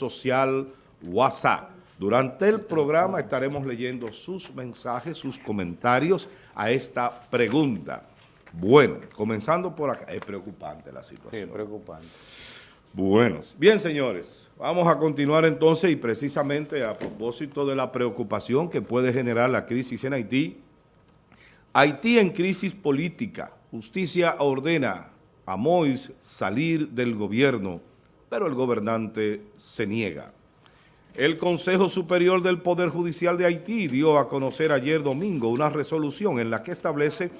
social WhatsApp. Durante el programa estaremos leyendo sus mensajes, sus comentarios a esta pregunta. Bueno, comenzando por acá, es preocupante la situación. Sí, es preocupante. Bueno, bien señores, vamos a continuar entonces y precisamente a propósito de la preocupación que puede generar la crisis en Haití, Haití en crisis política, justicia ordena a Mois salir del gobierno, pero el gobernante se niega. El Consejo Superior del Poder Judicial de Haití dio a conocer ayer domingo una resolución en la que establece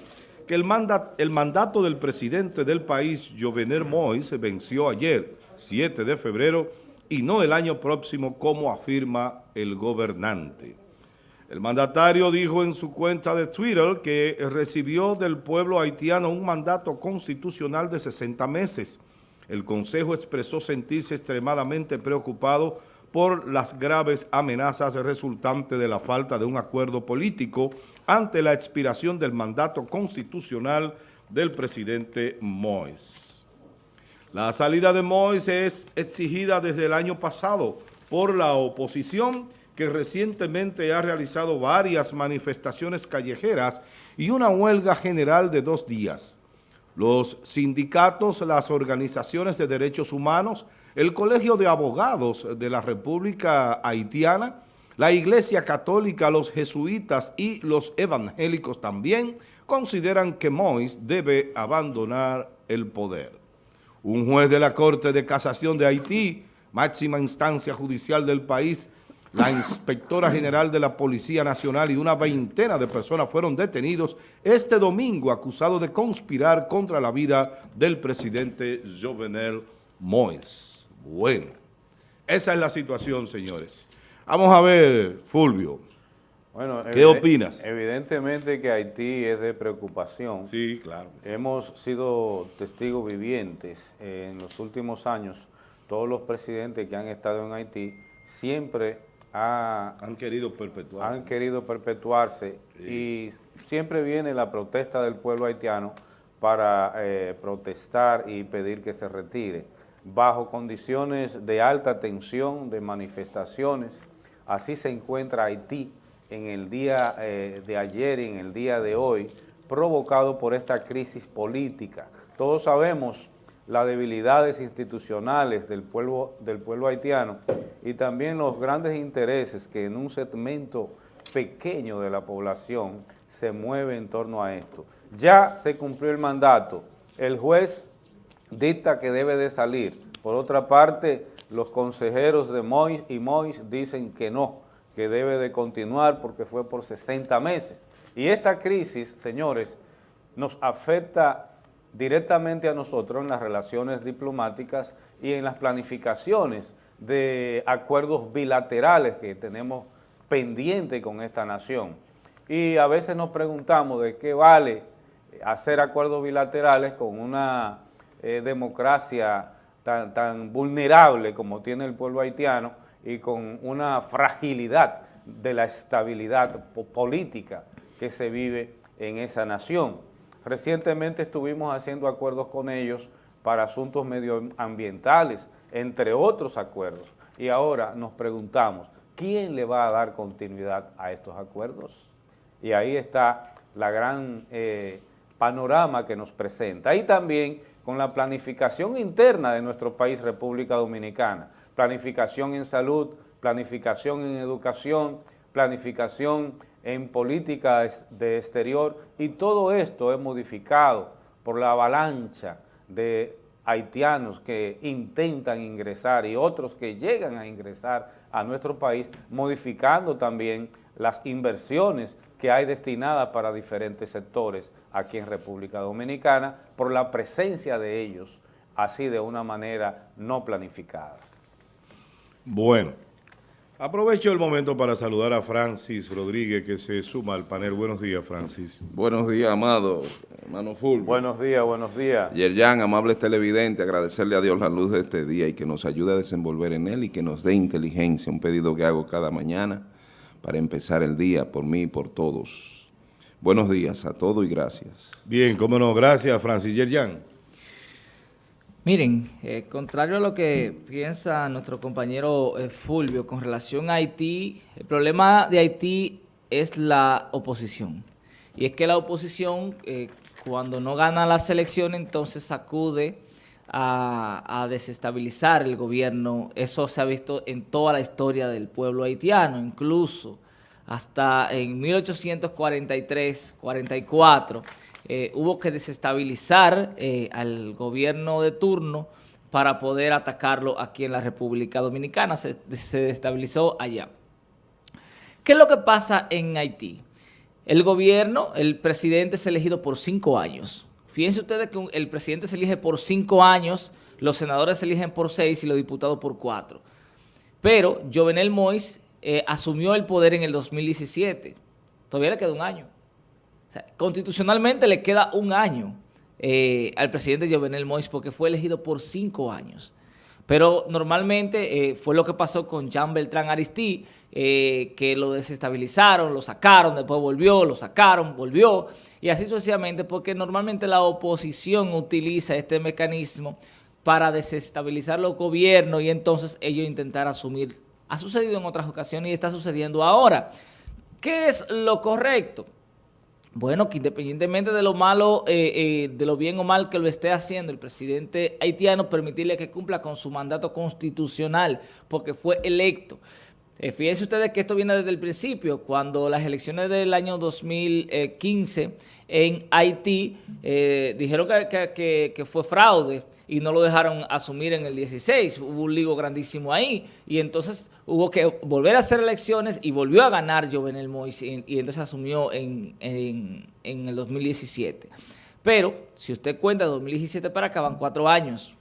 que el, mandato del presidente del país, Jovenel Mois, venció ayer, 7 de febrero, y no el año próximo, como afirma el gobernante. El mandatario dijo en su cuenta de Twitter que recibió del pueblo haitiano un mandato constitucional de 60 meses. El Consejo expresó sentirse extremadamente preocupado por las graves amenazas resultantes de la falta de un acuerdo político ante la expiración del mandato constitucional del presidente Mois. La salida de Mois es exigida desde el año pasado por la oposición que recientemente ha realizado varias manifestaciones callejeras y una huelga general de dos días. Los sindicatos, las organizaciones de derechos humanos, el Colegio de Abogados de la República Haitiana, la Iglesia Católica, los jesuitas y los evangélicos también consideran que Mois debe abandonar el poder. Un juez de la Corte de Casación de Haití, máxima instancia judicial del país, la inspectora general de la Policía Nacional y una veintena de personas fueron detenidos este domingo acusados de conspirar contra la vida del presidente Jovenel Moïse. Bueno, esa es la situación, señores. Vamos a ver, Fulvio, bueno, ¿qué opinas? Evidentemente que Haití es de preocupación. Sí, claro. Hemos sido testigos vivientes en los últimos años. Todos los presidentes que han estado en Haití siempre han querido perpetuarse. Han querido perpetuarse y siempre viene la protesta del pueblo haitiano para eh, protestar y pedir que se retire. Bajo condiciones de alta tensión, de manifestaciones, así se encuentra Haití en el día eh, de ayer y en el día de hoy, provocado por esta crisis política. Todos sabemos las debilidades institucionales del pueblo, del pueblo haitiano y también los grandes intereses que en un segmento pequeño de la población se mueve en torno a esto. Ya se cumplió el mandato, el juez dicta que debe de salir. Por otra parte, los consejeros de Mois y Mois dicen que no, que debe de continuar porque fue por 60 meses. Y esta crisis, señores, nos afecta directamente a nosotros en las relaciones diplomáticas y en las planificaciones de acuerdos bilaterales que tenemos pendientes con esta nación. Y a veces nos preguntamos de qué vale hacer acuerdos bilaterales con una eh, democracia tan, tan vulnerable como tiene el pueblo haitiano y con una fragilidad de la estabilidad política que se vive en esa nación. Recientemente estuvimos haciendo acuerdos con ellos para asuntos medioambientales, entre otros acuerdos. Y ahora nos preguntamos, ¿quién le va a dar continuidad a estos acuerdos? Y ahí está la gran eh, panorama que nos presenta. Y también con la planificación interna de nuestro país, República Dominicana. Planificación en salud, planificación en educación, planificación en política de exterior y todo esto es modificado por la avalancha de haitianos que intentan ingresar y otros que llegan a ingresar a nuestro país, modificando también las inversiones que hay destinadas para diferentes sectores aquí en República Dominicana por la presencia de ellos, así de una manera no planificada. Bueno. Aprovecho el momento para saludar a Francis Rodríguez, que se suma al panel. Buenos días, Francis. Buenos días, amado, hermano Fulvio. Buenos días, buenos días. Yerjan, amables televidentes, agradecerle a Dios la luz de este día y que nos ayude a desenvolver en él y que nos dé inteligencia, un pedido que hago cada mañana para empezar el día por mí y por todos. Buenos días a todos y gracias. Bien, cómo no, gracias, Francis Yerjan. Miren, eh, contrario a lo que piensa nuestro compañero eh, Fulvio con relación a Haití, el problema de Haití es la oposición. Y es que la oposición, eh, cuando no gana las elecciones, entonces acude a, a, desestabilizar el gobierno. Eso se ha visto en toda la historia del pueblo haitiano, incluso hasta en 1843-44 eh, hubo que desestabilizar eh, al gobierno de turno para poder atacarlo aquí en la República Dominicana. Se, se desestabilizó allá. ¿Qué es lo que pasa en Haití? El gobierno, el presidente es elegido por cinco años. Fíjense ustedes que el presidente se elige por cinco años, los senadores se eligen por seis y los diputados por cuatro. Pero Jovenel Mois eh, asumió el poder en el 2017. Todavía le queda un año. Constitucionalmente le queda un año eh, al presidente Jovenel Mois porque fue elegido por cinco años. Pero normalmente eh, fue lo que pasó con Jean Beltrán Aristí, eh, que lo desestabilizaron, lo sacaron, después volvió, lo sacaron, volvió, y así sucesivamente, porque normalmente la oposición utiliza este mecanismo para desestabilizar los gobiernos y entonces ellos intentar asumir. Ha sucedido en otras ocasiones y está sucediendo ahora. ¿Qué es lo correcto? Bueno, que independientemente de lo malo, eh, eh, de lo bien o mal que lo esté haciendo el presidente haitiano, permitirle que cumpla con su mandato constitucional, porque fue electo. Eh, fíjense ustedes que esto viene desde el principio, cuando las elecciones del año 2015 en Haití eh, dijeron que, fue fraude y no lo dejaron asumir en el 16. Hubo un ligo grandísimo ahí y entonces hubo que volver a hacer elecciones y volvió a ganar Jovenel Moïse y, entonces asumió en, el 2017. Pero si usted cuenta de 2017 para acá van cuatro años.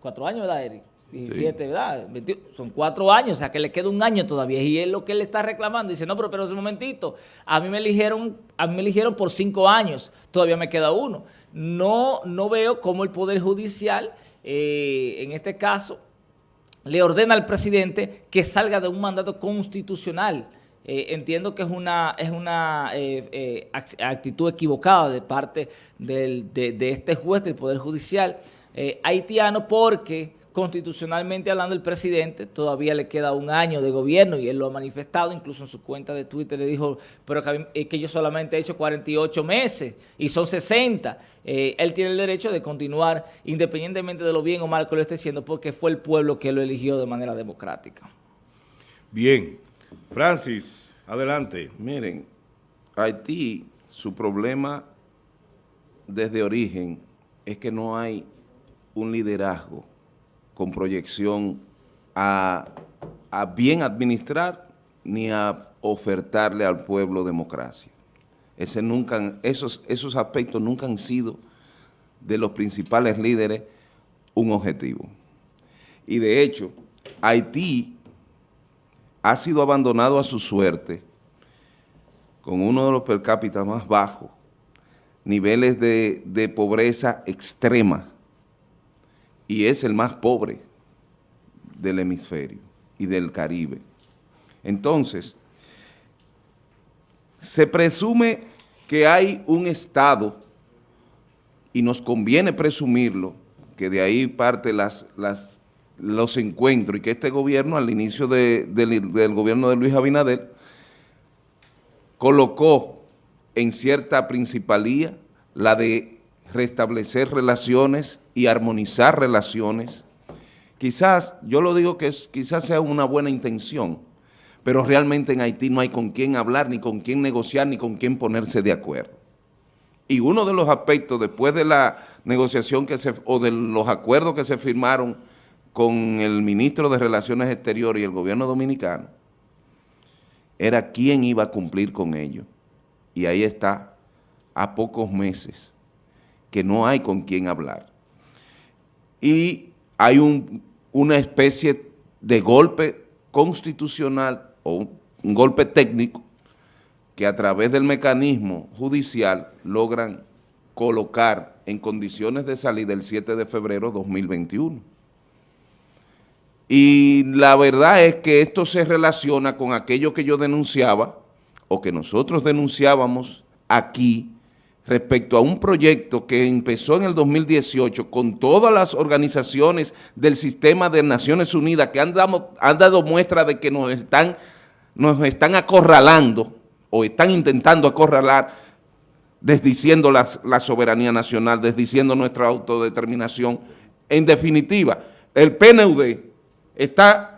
Cuatro años, ¿verdad, Eric? 17, sí. ¿verdad? 21, son cuatro años, o sea que le queda un año todavía. Y es lo que él está reclamando. Dice, no, pero, pero un momentito, a mí me eligieron, a mí me eligieron por cinco años, todavía me queda uno. No, no veo cómo el Poder Judicial, eh, en este caso, le ordena al presidente que salga de un mandato constitucional. Eh, entiendo que es una, es una eh, eh, actitud equivocada de parte del, de, de, este juez del Poder Judicial haitiano porque constitucionalmente hablando el presidente todavía le queda un año de gobierno y él lo ha manifestado, incluso en su cuenta de Twitter le dijo, pero que, que yo solamente he hecho 48 meses y son 60. Eh, él tiene el derecho de continuar independientemente de lo bien o mal que lo esté haciendo porque fue el pueblo que lo eligió de manera democrática. Bien. Francis, adelante. Miren, Haití, su problema desde origen es que no hay un liderazgo con proyección a, bien administrar ni a ofertarle al pueblo democracia. Esos, aspectos nunca han sido de los principales líderes un objetivo. Y de hecho, Haití ha sido abandonado a su suerte con uno de los per cápita más bajos, niveles de pobreza extrema, y es el más pobre del hemisferio y del Caribe. Entonces, se presume que hay un Estado, y nos conviene presumirlo, que de ahí parte las, los encuentros, y que este gobierno, al inicio de, de, del gobierno de Luis Abinader, colocó en cierta principalía la de restablecer relaciones y armonizar relaciones. Quizás, yo lo digo que quizás sea una buena intención, pero realmente en Haití no hay con quién hablar, ni con quién negociar, ni con quién ponerse de acuerdo. Y uno de los aspectos, después de la negociación que se, o de los acuerdos que se firmaron con el ministro de Relaciones Exteriores y el gobierno dominicano, era quién iba a cumplir con ello. Y ahí está, a pocos meses que no hay con quién hablar. Y hay un, una especie de golpe constitucional o un, un golpe técnico que a través del mecanismo judicial logran colocar en condiciones de salida el 7 de febrero de 2021. Y la verdad es que esto se relaciona con aquello que yo denunciaba o que nosotros denunciábamos aquí respecto a un proyecto que empezó en el 2018 con todas las organizaciones del sistema de Naciones Unidas que han dado, han dado muestra de que nos están, nos están acorralando o están intentando acorralar, desdiciendo la, la soberanía nacional, desdiciendo nuestra autodeterminación. En definitiva, el PNUD está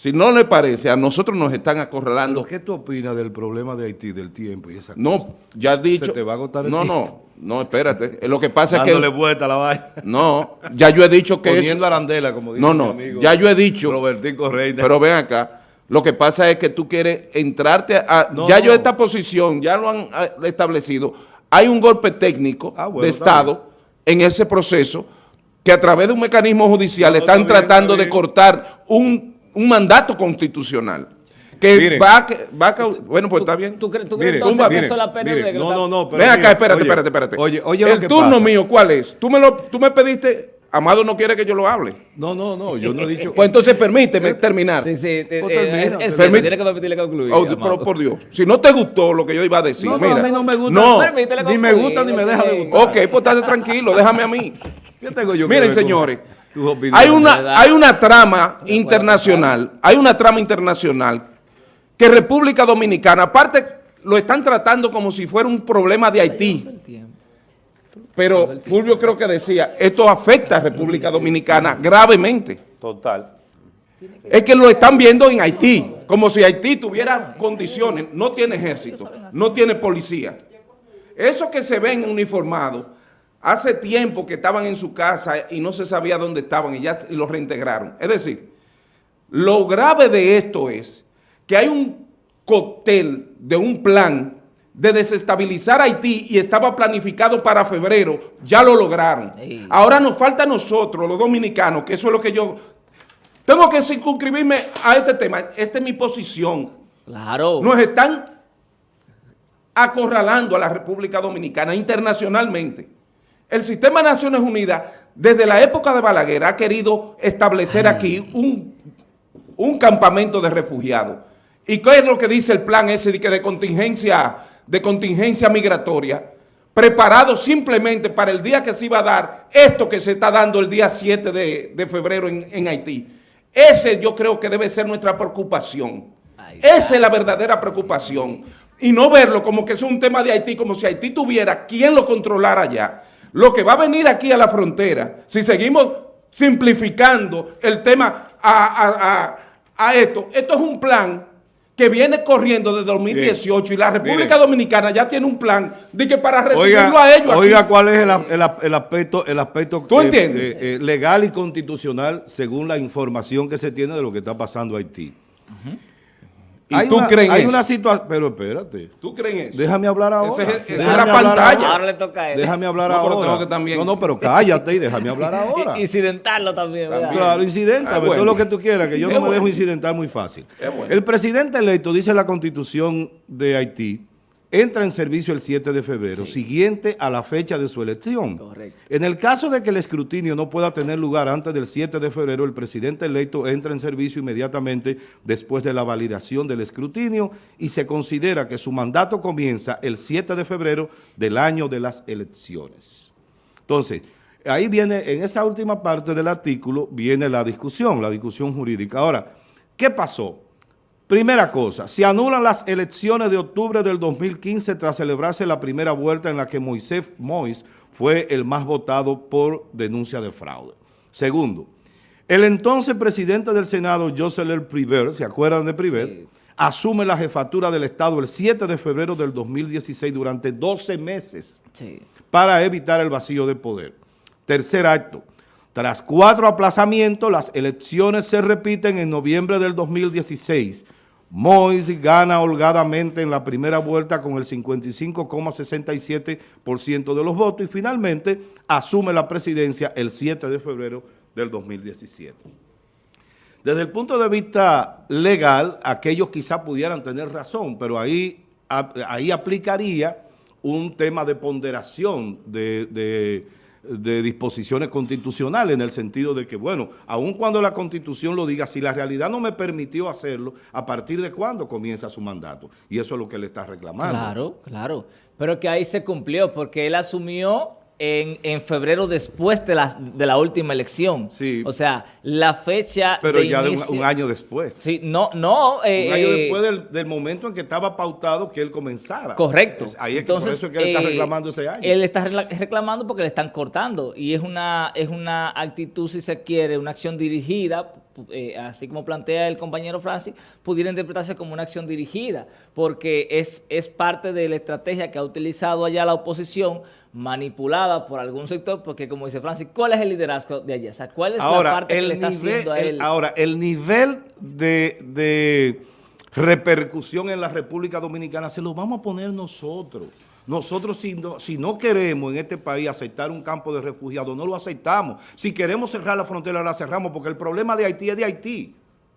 si no le parece, a nosotros nos están acorralando. ¿Qué tú opinas del problema de Haití, del tiempo y esa No, ya has dicho. Se te va a agotar el No, tiempo. no, no, espérate. Lo que pasa es que... Dándole vuelta a la vaina. No, ya yo he dicho que Poniendo eso- arandela, como dice No, mi no, amigo ya yo he dicho... Robertico Reina. Pero ven acá, lo que pasa es que tú quieres entrarte a... No, ya yo esta posición, ya lo han ah, establecido, hay un golpe técnico Ah, bueno, de Estado en ese proceso que a través de un mecanismo judicial No, están está bien, tratando está de cortar un, un mandato constitucional que Miren. va a... que- va a cau- bueno, pues está bien. ¿Tú, crees- tú Mire, crees entonces tumba, que eso es la pena Mire, de que no, no, no, pero Ven acá, espérate, oye, espérate, espérate. Oye, oye El lo que turno pasa. mío, ¿cuál es? Tú me, lo, tú me pediste, Amado no quiere que yo lo hable. No, no, no, yo no he dicho... Pues entonces permíteme terminar. Sí, sí, te- Pues eh, termina, es, es que permitirle concluir. Oh, pero por Dios, si no te gustó lo que yo iba a decir, No, no, mira. a mí no me gusta. No, Permítele ni me gusta ni me deja de ok. gustar. ok, pues estate tranquilo, déjame a mí. ¿Qué tengo yo Miren, señores, hay una, ¿verdad? hay una trama internacional, hay una trama internacional que República Dominicana, aparte, lo están tratando como si fuera un problema de Haití. Pero Fulvio creo que decía, esto afecta a República Dominicana gravemente. Total. Es que lo están viendo en Haití, como si Haití tuviera condiciones, no tiene ejército, no tiene policía. Esos que se ven uniformados, hace tiempo que estaban en su casa y no se sabía dónde estaban y ya los reintegraron. Es decir, lo grave de esto es que hay un cóctel de un plan de desestabilizar Haití y estaba planificado para febrero, ya lo lograron. Ahora nos falta a nosotros, los dominicanos, que eso es lo que yo... Tengo que circunscribirme a este tema. Esta es mi posición. Claro. Nos están acorralando a la República Dominicana internacionalmente. El sistema de Naciones Unidas, desde la época de Balaguer, ha querido establecer aquí un, un campamento de refugiados. ¿Y qué es lo que dice el plan ese de, que de contingencia, de contingencia migratoria? Preparado simplemente para el día que se iba a dar esto que se está dando el día 7 de, de febrero en, en Haití. Ese yo creo que debe ser nuestra preocupación. Esa es la verdadera preocupación. Y no verlo como que es un tema de Haití, como si Haití tuviera quien lo controlara allá. Lo que va a venir aquí a la frontera, si seguimos simplificando el tema a, a- a- a esto, esto es un plan que viene corriendo desde 2018 y la República Mire. Dominicana ya tiene un plan de que para recibirlo Oiga, a ellos aquí- oiga cuál es el, el- el aspecto, el aspecto ¿Tú eh, entiendes? eh, eh, legal y constitucional según la información que se tiene de lo que está pasando en Haití. ¿Y tú una, crees Hay eso? una situación, pero espérate, ¿Tú crees eso? déjame hablar ahora. Ese es- esa es la pantalla. ahora. Ahora le toca a él. Déjame hablar No, pero ahora. tengo que también- No, no, pero cállate y déjame hablar ahora. Incidentarlo también, ¿verdad? Claro, incidenta, Ah, todo bueno. lo que tú quieras, que yo Es no me dejo bueno. incidentar muy fácil. Es bueno. El presidente electo, dice la constitución de Haití, entra en servicio el 7 de febrero, siguiente a la fecha de su elección. Correcto. En el caso de que el escrutinio no pueda tener lugar antes del 7 de febrero, el presidente electo entra en servicio inmediatamente después de la validación del escrutinio y se considera que su mandato comienza el 7 de febrero del año de las elecciones. Entonces, ahí viene, en esa última parte del artículo, viene la discusión, la discusión jurídica. Ahora, ¿qué pasó? Primera cosa, se anulan las elecciones de octubre del 2015 tras celebrarse la primera vuelta en la que Moisés Mois fue el más votado por denuncia de fraude. Segundo, el entonces presidente del Senado, Jocelyn Priver, ¿se acuerdan de Priver? Sí. Asume la jefatura del Estado el 7 de febrero del 2016 durante 12 meses Sí. para evitar el vacío de poder. Tercer acto. Tras cuatro aplazamientos, las elecciones se repiten en noviembre del 2016. Mois gana holgadamente en la primera vuelta con el 55,67% de los votos y finalmente asume la presidencia el 7 de febrero del 2017. Desde el punto de vista legal, aquellos quizá pudieran tener razón, pero ahí, ahí aplicaría un tema de ponderación de, de de disposiciones constitucionales en el sentido de que, bueno, aun cuando la constitución lo diga, si la realidad no me permitió hacerlo, ¿a partir de cuándo comienza su mandato? Y eso es lo que le está reclamando. Claro, claro. Pero que ahí se cumplió porque él asumió en, en febrero después de la, de la última elección. Sí. O sea, la fecha Pero de ya de un, un año después. Sí, no, no. eh, un año eh, después del, del momento en que estaba pautado que él comenzara. Correcto. Ahí es que por eso es que él está eh, reclamando ese año. Él está recla- reclamando porque le están cortando y es una, es una actitud, si se quiere, una acción dirigida, eh, así como plantea el compañero Francis, pudiera interpretarse como una acción dirigida, porque es, es parte de la estrategia que ha utilizado allá la oposición, manipulada por algún sector, porque como dice Francis, ¿cuál es el liderazgo de allá? O sea, ¿cuál es la parte que el le está nivel, haciendo a el- él? ahora, el nivel de, de repercusión en la República Dominicana se lo vamos a poner nosotros. Nosotros si no, si no queremos en este país aceptar un campo de refugiados, no lo aceptamos. Si queremos cerrar la frontera, la cerramos, porque el problema de Haití es de Haití.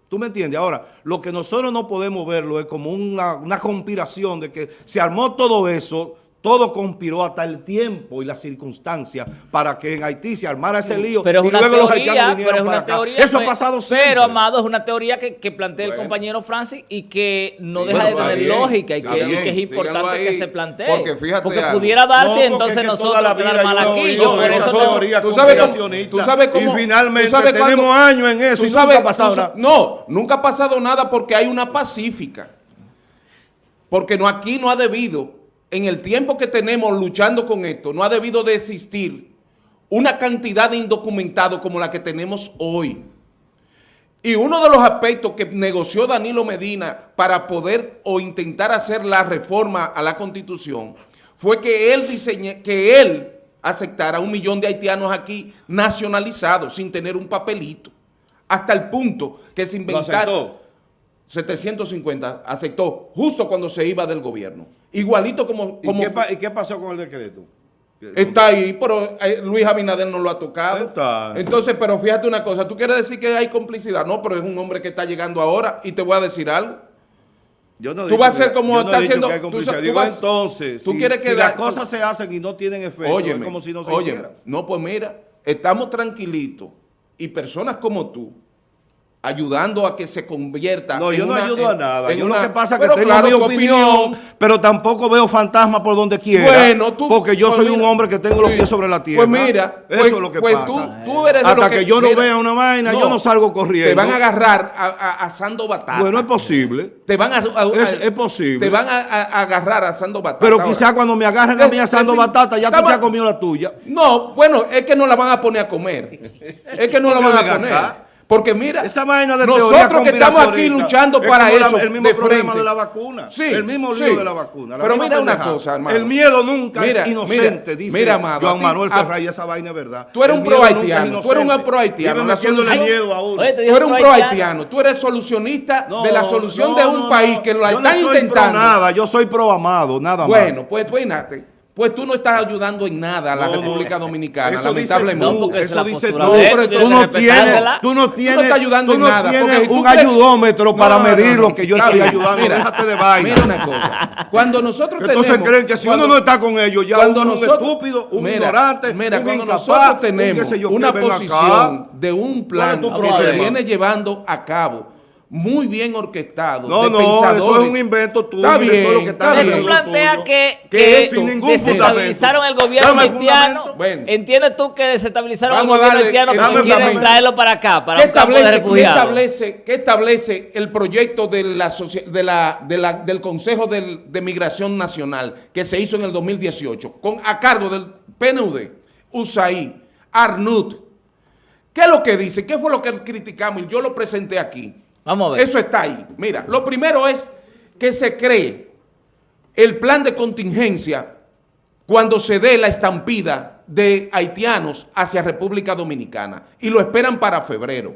¿Tú me entiendes? Ahora, lo que nosotros no podemos verlo es como una, una conspiración de que se armó todo eso, todo conspiró hasta el tiempo y las circunstancias para que en Haití se armara ese lío Pero es y una luego los haitianos pero vinieron es para acá. Eso pues, ha pasado siempre. Pero, Amado, es una teoría que, que plantea el compañero Francis y que no Sí, deja bueno, de tener bien, lógica y que, bien, que es importante que se plantee. porque fíjate algo. pudiera darse, No, porque entonces es que nosotros toda la quedar vida mal yo he aquí. oído Yo por eso teoría tú sabes tú sabes cómo- y finalmente tú sabes tenemos años en eso tú y sabes- nunca ha pasado nada. No, nunca ha pasado nada porque hay una pacífica. Porque no, aquí no ha debido, en el tiempo que tenemos luchando con esto, no ha debido de existir una cantidad de indocumentados como la que tenemos hoy. Y uno de los aspectos que negoció Danilo Medina para poder o intentar hacer la reforma a la Constitución fue que él diseñe, que él aceptara un millón de haitianos aquí nacionalizados sin tener un papelito. Hasta el punto que se ¿Lo inventaron aceptó? 750, aceptó justo cuando se iba del gobierno. Igualito como, ¿Y, qué, pa- y qué pasó con el decreto? Está ahí, pero eh, Luis Abinader no lo ha tocado. Entonces. Pero fíjate una cosa, tú quieres decir que hay complicidad, no, pero es un hombre que está llegando ahora y te voy a decir algo. Yo no Tú vas a ser como está haciendo- tú complicidad. sa- tú Digo, vas- entonces, tú si, quieres si que las cosas se hacen y no tienen efecto, es Óyeme, como si no se óyeme. No, pues mira, estamos tranquilitos y personas como tú ayudando a que se convierta No, en yo no una- ayudo a en- nada. en Yo una- lo que pasa es que tengo claro, mi opinión, pero tampoco veo fantasmas por donde quiera. Bueno, tú- porque yo pues soy un hombre que tengo los pies sobre la tierra. Pues mira, eso pues- es lo que pues pasa. tú- tú eres de Hasta lo que, que- yo no mira, vea una vaina, no, yo no salgo corriendo. Te van a agarrar a- a- asando batata. Bueno, es posible. Te van a, a- Es- a- es posible. Te van a, a- a agarrar asando batata. Pero ahora. quizá cuando me agarren a mí asando batata, ya tú te has comido la tuya. No, bueno, es que no la van a poner a comer. Es que no la van a poner. Porque mira, Esa vaina de nosotros que estamos aquí luchando es para como la- eso. el mismo de problema frente. de la vacuna. Sí, el mismo lío sí. de la vacuna. la Pero mira una cosa, hermano. El miedo nunca Mira, es inocente, mira, dice mira, amado, Juan Manuel Ferray, esa vaina es verdad. Tú eres El un pro haitiano, tú eres un pro haitiano, miedo a uno. Tú eres un pro haitiano. tú eres solucionista No, de la solución no, de un no, país no. que lo están no soy intentando. Nada, yo soy pro amado, nada más. Bueno, pues fíjate, pues tú no estás ayudando en nada a la No, no. República Dominicana, Eso lamentablemente. No, porque esa eso postura tú, pero tú tú tienes no que tienes, tú no estás ayudando tú en no nada, porque si tú un crees- ayudómetro No, para no, medir no, lo que yo estoy ayudando. mira, Déjate de vaina. Mira una cosa, cuando nosotros Entonces tenemos... creen que si cuando- uno no está con ellos, ya cuando uno es un nosotros- estúpido, un Mira, ignorante, mira, un cuando incapaz, nosotros un tenemos sé yo una ven acá. posición de un plan ¿Cuál es tu que se viene llevando a cabo muy bien orquestado. No, de no, eso pensadores. es un invento tuyo Está todo lo que está bien. tú planteas que, ¿Qué que es sin ningún desestabilizaron el gobierno Dame haitiano. Bueno. ¿Entiendes tú que desestabilizaron Vamos el gobierno darle haitiano porque quieren traerlo para acá, para ¿Qué un campo de establece, qué refugiados? establece, qué establece el proyecto de la, de la- de la- del Consejo de Migración Nacional que se hizo en el 2018 con, a cargo del PNUD, USAID, ARNUT? ¿Qué es lo que dice? ¿Qué fue lo que criticamos? Y yo lo presenté aquí. Vamos a ver. Eso está ahí. Mira, lo primero es que se cree el plan de contingencia cuando se dé la estampida de haitianos hacia República Dominicana y lo esperan para febrero.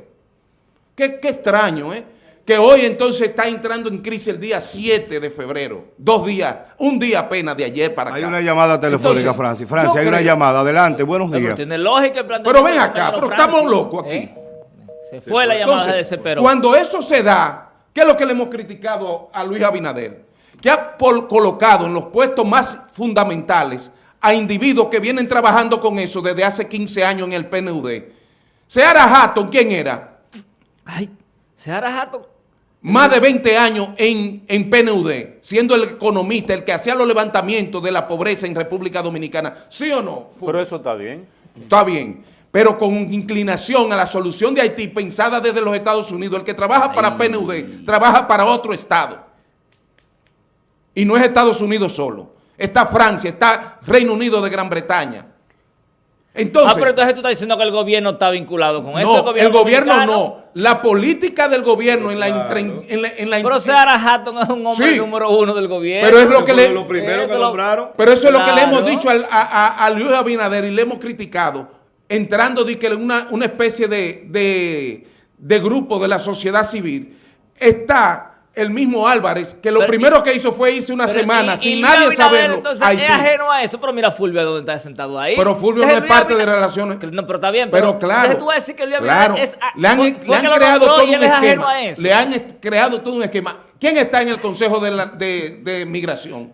Qué, qué extraño, ¿eh? Que hoy entonces está entrando en crisis el día 7 de febrero. Dos días, un día apenas de ayer para acá. Hay una llamada telefónica, Entonces, Francis. Francis, hay una llamada. Adelante, buenos Pero días. tiene lógica el Pero planteamiento ven acá, pero estamos locos aquí. ¿eh? Se fue la llamada Entonces, de desespero. Cuando eso se da, ¿qué es lo que le hemos criticado a Luis Abinader? Que ha colocado en los puestos más fundamentales a individuos que vienen trabajando con eso desde hace 15 años en el PNUD. Seara Hatton, ¿quién era? Ay, Seara Hatton. Más de 20 años en, en PNUD, siendo el economista, el que hacía los levantamientos de la pobreza en República Dominicana. ¿Sí o no? Pero eso está bien. Está bien, pero con inclinación a la solución de Haití pensada desde los Estados Unidos. El que trabaja para PNUD trabaja para otro Estado. Y no es Estados Unidos solo. Está Francia, está Reino Unido de Gran Bretaña. Entonces, ah, pero entonces tú estás diciendo que el gobierno está vinculado con eso. no, el gobierno dominicano. no. La política del gobierno en la... entre- en la- en la- Pero Hatton es un hombre Sí. número uno del gobierno. Pero es lo que le... lo primero que te lo- nombraron. Pero eso es lo que le hemos Claro. dicho al- a, a- a Luis Abinader y le hemos criticado, entrando de que en una, una especie de, de, de grupo de la sociedad civil. Está el mismo Álvarez, que lo Pero- primero que hizo fue irse una Pero, semana y- sin nadie saberlo. Entonces a Haití. es ajeno a eso, pero mira Fulvio dónde está sentado ahí. Pero Fulvio no es parte de relaciones. No, pero está bien. Pero claro, deje tú decir que Luis claro, es... le han, fue- le han creado todo un es esquema. a. Le han creado todo un esquema. ¿Quién está en el Consejo de, la- de, de Migración?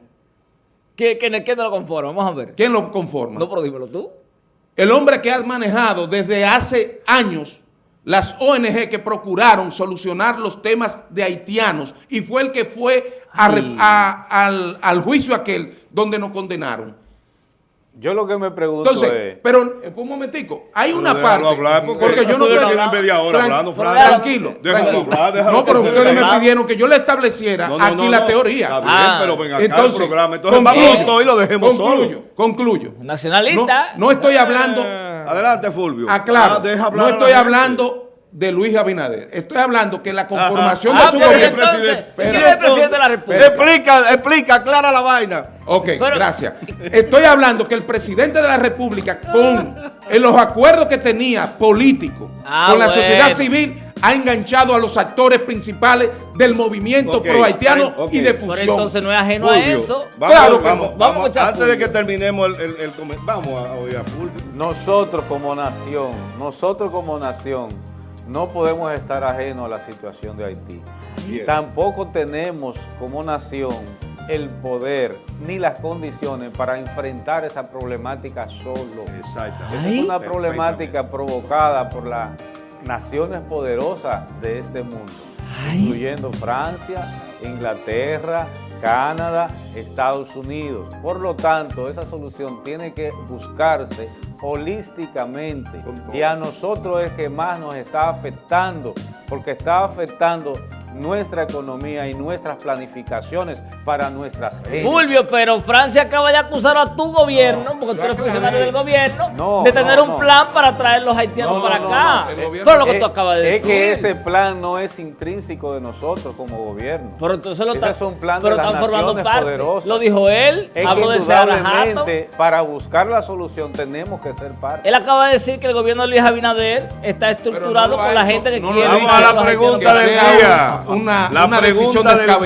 ¿Qué, qué, qué no lo conforma? Vamos a ver. ¿Quién lo conforma? No, pero dímelo tú. El hombre que ha manejado desde hace años las ONG que procuraron solucionar los temas de haitianos y fue el que fue a al, al juicio aquel donde nos condenaron. Yo lo que me pregunto Entonces, es... pero eh, un momentico, hay una parte, hablar porque, yo no Fulvio estoy no habla. media hora Tran- hablando, Fran. Tranquilo, Déjalo tranquilo. hablar, déjalo no, pero ustedes me pidieron que yo le estableciera No, no, aquí no, la no. teoría. Está bien, Ah. pero ven acá Entonces, el programa. Entonces concluyo, vamos todo y lo dejemos concluyo, solo. Concluyo. Nacionalista. No, no estoy hablando Adelante, Fulvio. Aclaro, Ah, deja hablar no estoy gente. hablando de Luis Abinader. Estoy hablando que la conformación Ah, de su pero gobierno... entonces. ¿quién Pero es el presidente de la República? Explica, explica, aclara la vaina. Ok, Pero- gracias. Estoy hablando que el presidente de la República, con en los acuerdos que tenía políticos Ah, con la bueno. sociedad civil, ha enganchado a los actores principales del movimiento Ok, pro haitiano ok. y de Pero fusión. entonces no es ajeno a eso. Vamos, Claro que vamos, no. vamos, Vamos a escuchar a antes de que terminemos el, el, el vamos a oír a Fulvio. Nosotros como nación, nosotros como nación, no podemos estar ajenos a la situación de Haití. Bien. Tampoco tenemos como nación el poder ni las condiciones para enfrentar esa problemática solo. Exactamente. Esa es una problemática provocada por las naciones poderosas de este mundo, incluyendo Francia, Inglaterra, Canadá, Estados Unidos. Por lo tanto, esa solución tiene que buscarse holísticamente y a nosotros es que más nos está afectando, porque está afectando nuestra economía y nuestras planificaciones para nuestras gentes. Fulvio, pero Francia acaba de acusar a tu gobierno, porque tú eres funcionario del gobierno, No, de tener no, un no. plan para traer los haitianos No, no, para no, acá. no, el gobierno- Pero lo que Es- tú acabas de es decir. que ese plan no es intrínseco de nosotros como gobierno. Pero entonces lo Ese está- es un plan pero de las están formando naciones parte. poderosas. Lo dijo él, Es habló que de para buscar la solución tenemos que ser parte. Él acaba de decir que el gobierno de Luis Abinader está estructurado por la gente que quiere... Vamos a la pregunta del día. Una- La una decisión del-.